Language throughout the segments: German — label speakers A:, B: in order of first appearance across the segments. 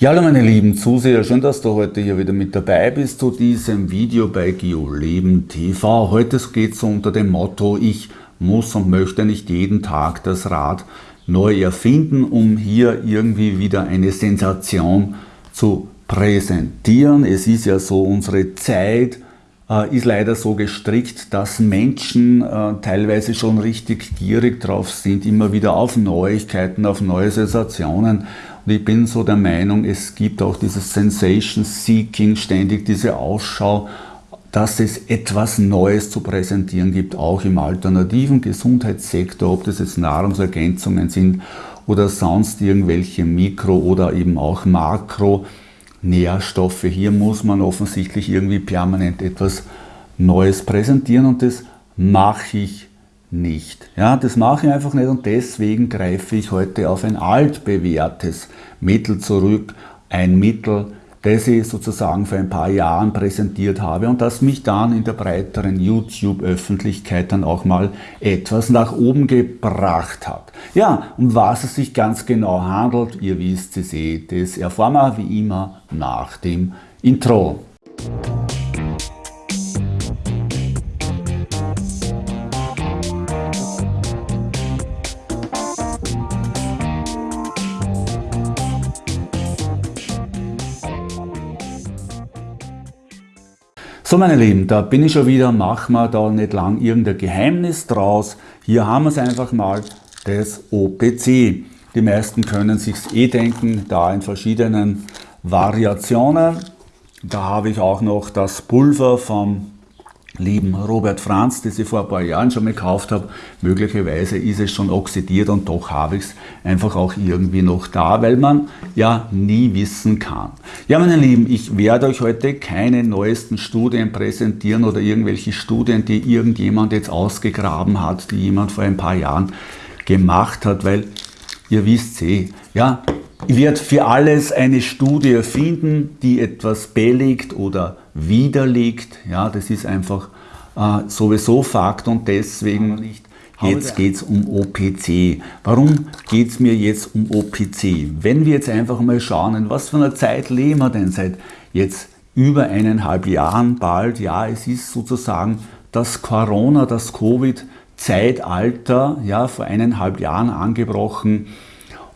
A: Ja, hallo meine lieben Zuseher, schön, dass du heute hier wieder mit dabei bist zu diesem Video bei GeoLeben TV. Heute geht es unter dem Motto, ich muss und möchte nicht jeden Tag das Rad neu erfinden, um hier irgendwie wieder eine Sensation zu präsentieren. Es ist ja so, unsere Zeit ist leider so gestrickt, dass Menschen äh, teilweise schon richtig gierig drauf sind, immer wieder auf Neuigkeiten, auf neue Sensationen. Und ich bin so der Meinung, es gibt auch dieses Sensation Seeking, ständig diese Ausschau, dass es etwas Neues zu präsentieren gibt, auch im alternativen Gesundheitssektor, ob das jetzt Nahrungsergänzungen sind oder sonst irgendwelche Mikro- oder eben auch Makro-Nährstoffe. Hier muss man offensichtlich irgendwie permanent etwas Neues präsentieren und das mache ich nicht. Ja, das mache ich einfach nicht und deswegen greife ich heute auf ein altbewährtes Mittel zurück. Ein Mittel, das ich sozusagen vor ein paar Jahren präsentiert habe und das mich dann in der breiteren YouTube-Öffentlichkeit dann auch mal etwas nach oben gebracht hat. Ja, um was es sich ganz genau handelt, ihr wisst es eh, das erfahren wir wie immer nach dem Intro. So meine Lieben, da bin ich schon wieder, machen wir da nicht lang irgendein Geheimnis draus. Hier haben wir es einfach mal, das OPC. Die meisten können sich eh denken, da in verschiedenen Variationen. Da habe ich auch noch das Pulver vom lieben Robert Franz, das ich vor ein paar Jahren schon gekauft habe. Möglicherweise ist es schon oxidiert und doch habe ich es einfach auch irgendwie noch da, weil man ja nie wissen kann. Ja, meine Lieben, ich werde euch heute keine neuesten Studien präsentieren oder irgendwelche Studien, die irgendjemand jetzt ausgegraben hat, die jemand vor ein paar Jahren gemacht hat, weil ihr wisst eh, ja, ich werde für alles eine Studie finden, die etwas belegt oder widerlegt. Ja, das ist einfach äh, sowieso Fakt und deswegen nicht. Jetzt geht es um OPC. Warum geht es mir jetzt um OPC? Wenn wir jetzt einfach mal schauen, in was für einer Zeit leben wir denn seit jetzt über eineinhalb Jahren bald? Ja, es ist sozusagen das Corona, das Covid-Zeitalter, ja, vor eineinhalb Jahren angebrochen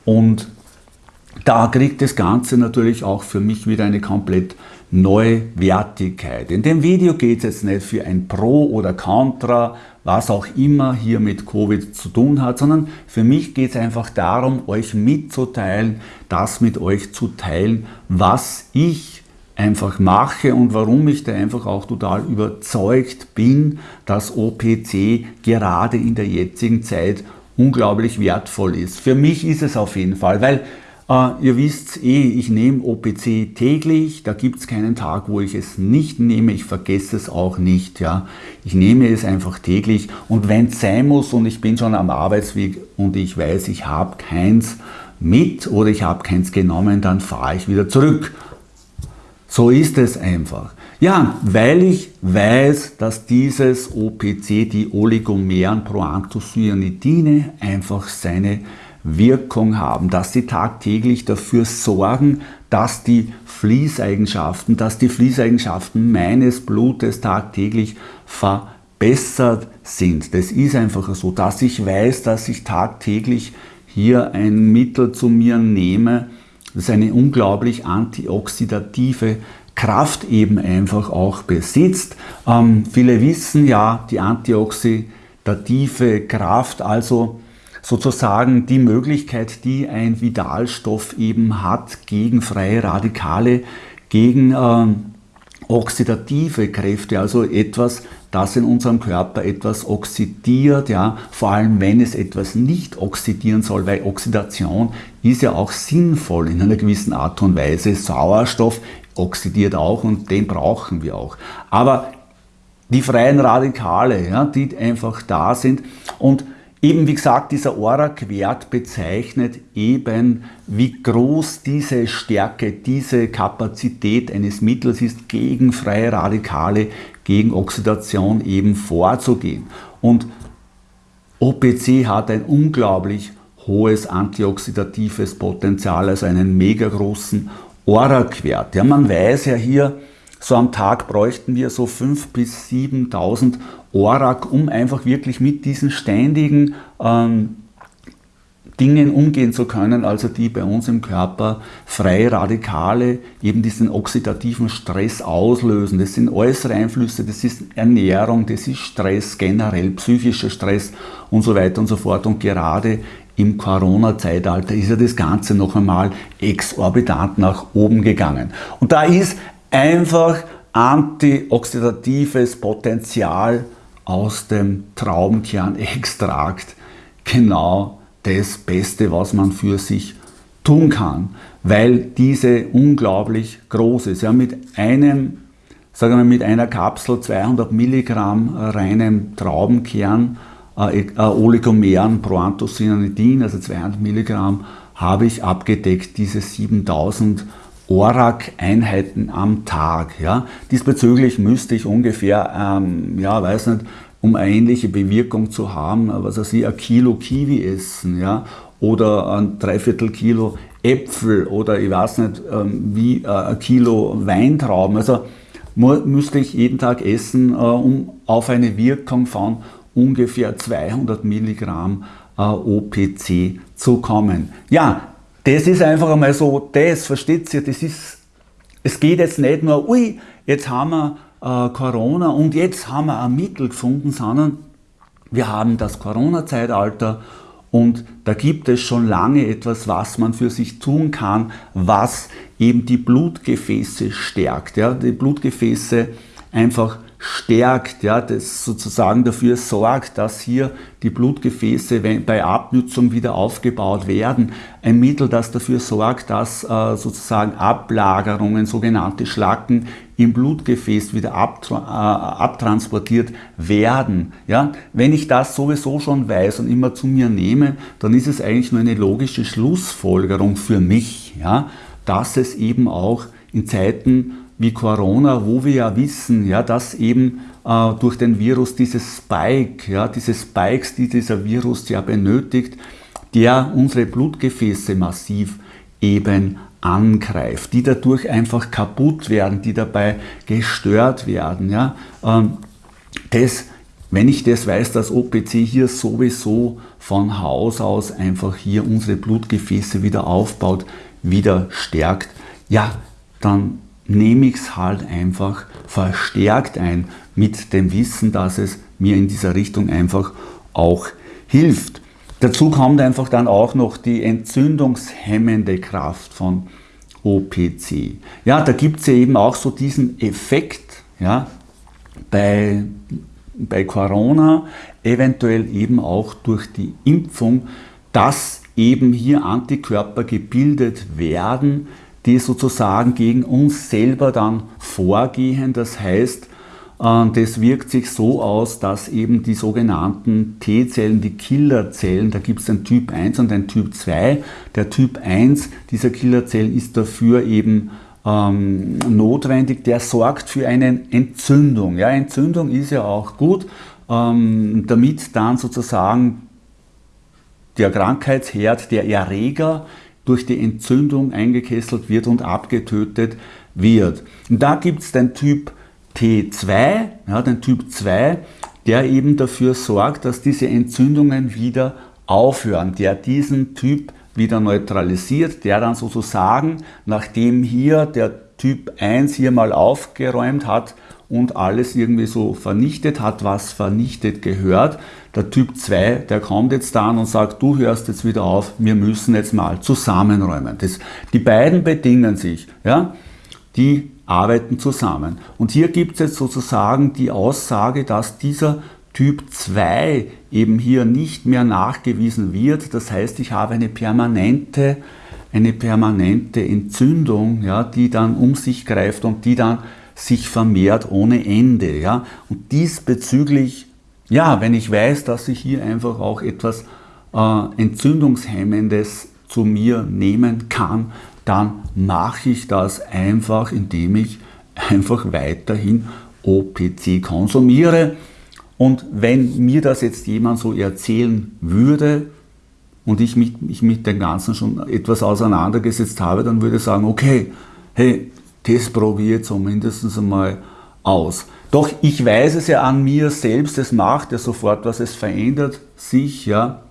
A: und da kriegt das Ganze natürlich auch für mich wieder eine komplett neue Wertigkeit. In dem Video geht es jetzt nicht für ein Pro oder Contra, was auch immer hier mit Covid zu tun hat, sondern für mich geht es einfach darum, euch mitzuteilen, das mit euch zu teilen, was ich einfach mache und warum ich da einfach auch total überzeugt bin, dass OPC gerade in der jetzigen Zeit unglaublich wertvoll ist. Für mich ist es auf jeden Fall, weil Uh, ihr wisst eh, ich nehme OPC täglich, da gibt es keinen Tag, wo ich es nicht nehme, ich vergesse es auch nicht. Ja. Ich nehme es einfach täglich und wenn es sein muss und ich bin schon am Arbeitsweg und ich weiß, ich habe keins mit oder ich habe keins genommen, dann fahre ich wieder zurück. So ist es einfach. Ja, weil ich weiß, dass dieses OPC, die oligomeren Proanthocyanidine, einfach seine Wirkung haben, dass sie tagtäglich dafür sorgen, dass die Fließeigenschaften, dass die Fließeigenschaften meines Blutes tagtäglich verbessert sind. Das ist einfach so, dass ich weiß, dass ich tagtäglich hier ein Mittel zu mir nehme, das eine unglaublich antioxidative Kraft eben einfach auch besitzt. Ähm, viele wissen ja, die antioxidative Kraft, also sozusagen die Möglichkeit, die ein Vidalstoff eben hat gegen freie Radikale, gegen äh, oxidative Kräfte, also etwas, das in unserem Körper etwas oxidiert, ja, vor allem wenn es etwas nicht oxidieren soll, weil Oxidation ist ja auch sinnvoll in einer gewissen Art und Weise. Sauerstoff oxidiert auch und den brauchen wir auch. Aber die freien Radikale, ja, die einfach da sind und Eben wie gesagt, dieser ORAC-Wert bezeichnet eben, wie groß diese Stärke, diese Kapazität eines Mittels ist, gegen freie Radikale, gegen Oxidation eben vorzugehen. Und OPC hat ein unglaublich hohes antioxidatives Potenzial, also einen mega großen ORAC-Wert. Ja, man weiß ja hier, so am Tag bräuchten wir so 5.000 bis 7.000 ORAC, um einfach wirklich mit diesen ständigen ähm, Dingen umgehen zu können, also die bei uns im Körper freie Radikale eben diesen oxidativen Stress auslösen. Das sind äußere Einflüsse, das ist Ernährung, das ist Stress generell, psychischer Stress und so weiter und so fort. Und gerade im Corona-Zeitalter ist ja das Ganze noch einmal exorbitant nach oben gegangen. Und da ist einfach antioxidatives Potenzial aus dem Traubenkernextrakt genau das Beste, was man für sich tun kann, weil diese unglaublich groß ist. Ja, mit einem, sagen wir mit einer Kapsel 200 Milligramm reinem Traubenkern, äh, äh, Oligomeren Proanthocyanidin, also 200 Milligramm, habe ich abgedeckt diese 7000 ORAC-Einheiten am Tag. Ja. Diesbezüglich müsste ich ungefähr, ähm, ja, weiß nicht, um eine ähnliche Bewirkung zu haben, was weiß ich, ein Kilo Kiwi essen, ja, oder ein Dreiviertel Kilo Äpfel oder ich weiß nicht, ähm, wie äh, ein Kilo Weintrauben. Also müsste ich jeden Tag essen, äh, um auf eine Wirkung von ungefähr 200 Milligramm äh, OPC zu kommen. Ja, das ist einfach einmal so, das, versteht ihr, das ist, es geht jetzt nicht nur, ui, jetzt haben wir äh, Corona und jetzt haben wir ein Mittel gefunden, sondern wir haben das Corona-Zeitalter und da gibt es schon lange etwas, was man für sich tun kann, was eben die Blutgefäße stärkt. Ja? Die Blutgefäße einfach stärkt, ja, das sozusagen dafür sorgt, dass hier die Blutgefäße bei Abnützung wieder aufgebaut werden. Ein Mittel, das dafür sorgt, dass äh, sozusagen Ablagerungen, sogenannte Schlacken im Blutgefäß wieder abtra äh, abtransportiert werden. Ja? Wenn ich das sowieso schon weiß und immer zu mir nehme, dann ist es eigentlich nur eine logische Schlussfolgerung für mich, ja? dass es eben auch in Zeiten wie Corona, wo wir ja wissen, ja, dass eben äh, durch den Virus dieses Spike, ja, diese Spikes, die dieser Virus ja benötigt, der unsere Blutgefäße massiv eben angreift, die dadurch einfach kaputt werden, die dabei gestört werden. Ja. Ähm, das, wenn ich das weiß, dass OPC hier sowieso von Haus aus einfach hier unsere Blutgefäße wieder aufbaut, wieder stärkt, ja, dann nehme ich es halt einfach verstärkt ein mit dem Wissen, dass es mir in dieser Richtung einfach auch hilft. Dazu kommt einfach dann auch noch die entzündungshemmende Kraft von OPC. Ja, da gibt es ja eben auch so diesen Effekt ja, bei, bei Corona, eventuell eben auch durch die Impfung, dass eben hier Antikörper gebildet werden, die sozusagen gegen uns selber dann vorgehen. Das heißt, äh, das wirkt sich so aus, dass eben die sogenannten T-Zellen, die Killerzellen, da gibt es den Typ 1 und den Typ 2. Der Typ 1 dieser Killerzellen ist dafür eben ähm, notwendig, der sorgt für eine Entzündung. Ja, Entzündung ist ja auch gut, ähm, damit dann sozusagen der Krankheitsherd, der Erreger durch die Entzündung eingekesselt wird und abgetötet wird. Und da gibt es den Typ T2, ja, den Typ 2, der eben dafür sorgt, dass diese Entzündungen wieder aufhören, der diesen Typ wieder neutralisiert, der dann sozusagen, nachdem hier der Typ 1 hier mal aufgeräumt hat, und alles irgendwie so vernichtet hat, was vernichtet gehört. Der Typ 2, der kommt jetzt dann und sagt, du hörst jetzt wieder auf, wir müssen jetzt mal zusammenräumen. Das, die beiden bedingen sich, ja, die arbeiten zusammen. Und hier gibt es jetzt sozusagen die Aussage, dass dieser Typ 2 eben hier nicht mehr nachgewiesen wird. Das heißt, ich habe eine permanente, eine permanente Entzündung, ja, die dann um sich greift und die dann sich vermehrt ohne Ende. Ja? Und diesbezüglich, ja, wenn ich weiß, dass ich hier einfach auch etwas äh, Entzündungshemmendes zu mir nehmen kann, dann mache ich das einfach, indem ich einfach weiterhin OPC konsumiere. Und wenn mir das jetzt jemand so erzählen würde und ich mich, ich mit dem Ganzen schon etwas auseinandergesetzt habe, dann würde ich sagen, okay, hey, das probiere zumindest einmal aus. Doch ich weiß es ja an mir selbst, es macht ja sofort was, es verändert sich, ja.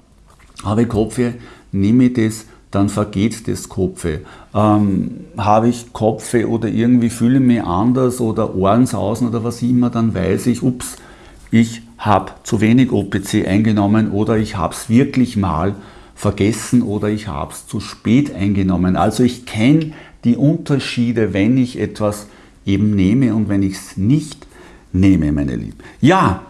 A: Habe ich Kopfweh, nehme ich das, dann vergeht das Kopfweh. Ähm, habe ich Kopfweh oder irgendwie fühle ich mich anders oder Ohrensausen oder was immer, dann weiß ich, ups, ich habe zu wenig OPC eingenommen oder ich habe es wirklich mal vergessen oder ich habe es zu spät eingenommen. Also ich kenne die Unterschiede, wenn ich etwas eben nehme und wenn ich es nicht nehme, meine Lieben. Ja,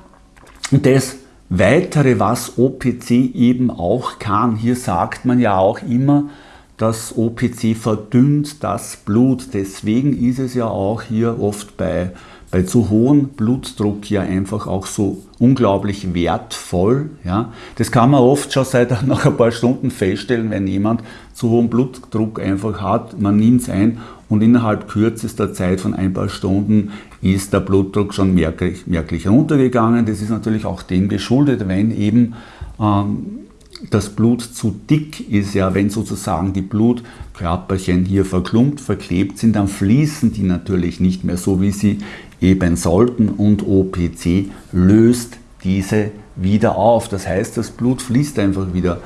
A: und das Weitere, was OPC eben auch kann, hier sagt man ja auch immer, dass OPC verdünnt das Blut. Deswegen ist es ja auch hier oft bei bei zu hohem Blutdruck ja einfach auch so unglaublich wertvoll. Ja. Das kann man oft schon seit nach ein paar Stunden feststellen, wenn jemand zu hohen Blutdruck einfach hat, man nimmt es ein und innerhalb kürzester Zeit von ein paar Stunden ist der Blutdruck schon merklich, merklich runtergegangen. Das ist natürlich auch dem geschuldet, wenn eben ähm, das Blut zu dick ist, ja, wenn sozusagen die Blutkörperchen hier verklumpt, verklebt sind, dann fließen die natürlich nicht mehr so, wie sie eben sollten und OPC löst diese wieder auf. Das heißt, das Blut fließt einfach wieder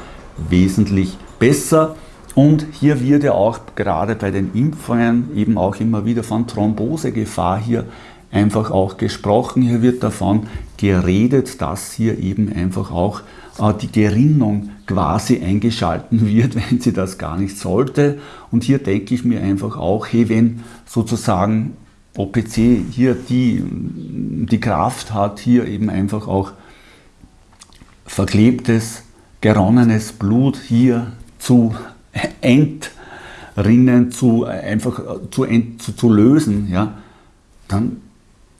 A: wesentlich besser. Und hier wird ja auch gerade bei den Impfungen eben auch immer wieder von Thrombosegefahr hier einfach auch gesprochen. Hier wird davon geredet, dass hier eben einfach auch die Gerinnung quasi eingeschalten wird, wenn sie das gar nicht sollte. Und hier denke ich mir einfach auch, hey, wenn sozusagen OPC hier die, die Kraft hat, hier eben einfach auch verklebtes, geronnenes Blut hier zu entrinnen, zu, einfach zu, ent, zu, zu lösen, ja, dann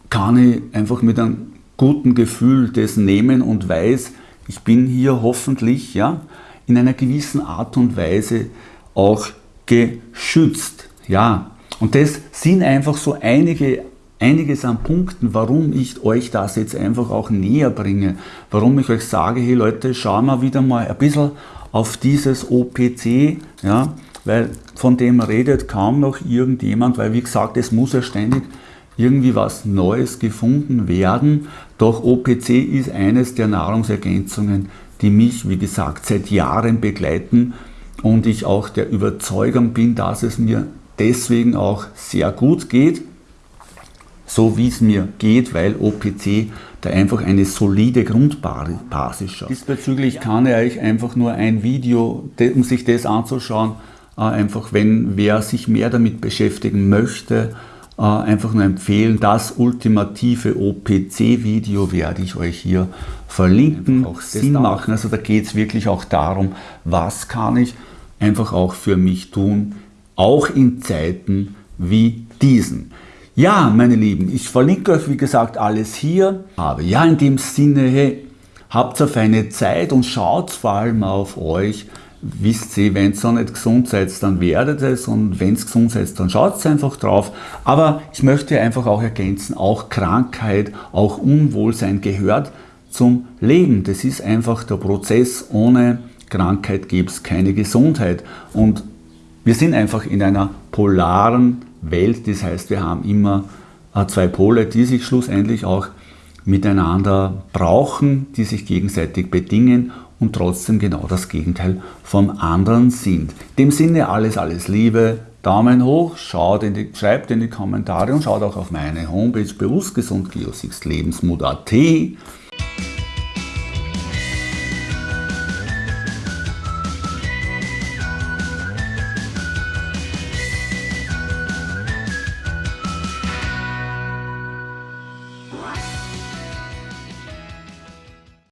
A: kann ich einfach mit einem guten Gefühl das nehmen und weiß, ich bin hier hoffentlich ja, in einer gewissen Art und Weise auch geschützt. Ja, und das sind einfach so einige, einiges an Punkten, warum ich euch das jetzt einfach auch näher bringe. Warum ich euch sage, hey Leute, schauen wir wieder mal ein bisschen auf dieses OPC, ja, weil von dem redet kaum noch irgendjemand, weil wie gesagt, es muss ja ständig irgendwie was Neues gefunden werden. Doch OPC ist eines der Nahrungsergänzungen, die mich, wie gesagt, seit Jahren begleiten und ich auch der Überzeugung bin, dass es mir deswegen auch sehr gut geht, so wie es mir geht, weil OPC da einfach eine solide Grundbasis schafft. Diesbezüglich kann ich euch einfach nur ein Video, um sich das anzuschauen, äh, einfach wenn wer sich mehr damit beschäftigen möchte, einfach nur empfehlen. Das ultimative OPC-Video werde ich euch hier verlinken, auch Sinn machen. Also da geht es wirklich auch darum, was kann ich einfach auch für mich tun, auch in Zeiten wie diesen. Ja, meine Lieben, ich verlinke euch wie gesagt alles hier. Aber ja, in dem Sinne, hey, habt auf eine Zeit und schaut vor allem auf euch. Wisst ihr, wenn ihr nicht gesund seid, dann werdet es und wenn es gesund seid, dann schaut einfach drauf. Aber ich möchte einfach auch ergänzen, auch Krankheit, auch Unwohlsein gehört zum Leben. Das ist einfach der Prozess. Ohne Krankheit gibt es keine Gesundheit. Und wir sind einfach in einer polaren Welt, das heißt, wir haben immer äh, zwei Pole, die sich schlussendlich auch miteinander brauchen, die sich gegenseitig bedingen und trotzdem genau das Gegenteil vom anderen sind. In dem Sinne alles, alles Liebe, Daumen hoch, schaut in die, schreibt in die Kommentare und schaut auch auf meine Homepage bewusstgesund Lebensmut.at